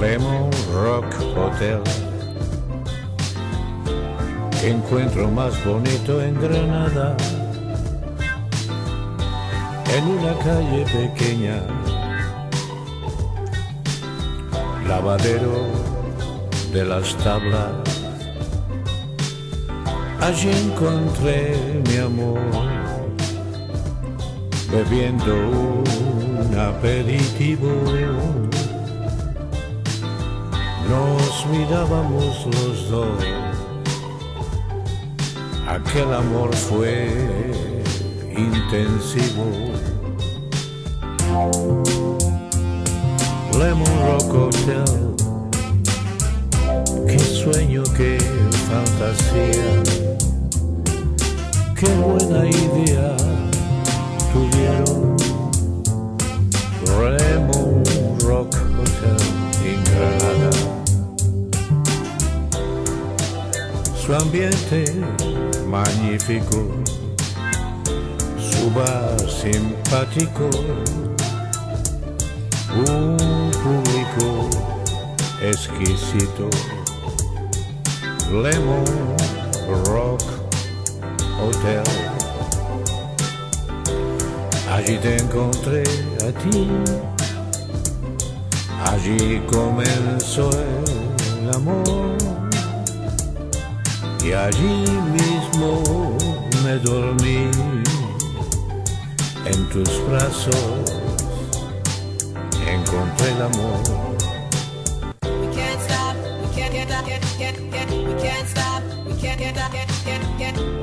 Lemon Rock Hotel. Encuentro más bonito en Granada, en una calle pequeña, lavadero de las tablas. Allí encontré mi amor, bebiendo un aperitivo nos mirábamos los dos. Aquel amor fue intensivo. Lemon Rock Hotel, qué sueño, qué fantasía, qué buena idea su ambiente magnífico, su bar simpático, un público exquisito, Lemon Rock Hotel. Allí te encontré a ti, allí comenzó el y allí mismo me dormí en tus brazos. Encontré el amor. We can't stop, we can't get, get, get, get, we can't stop, we can't get, get, get, get,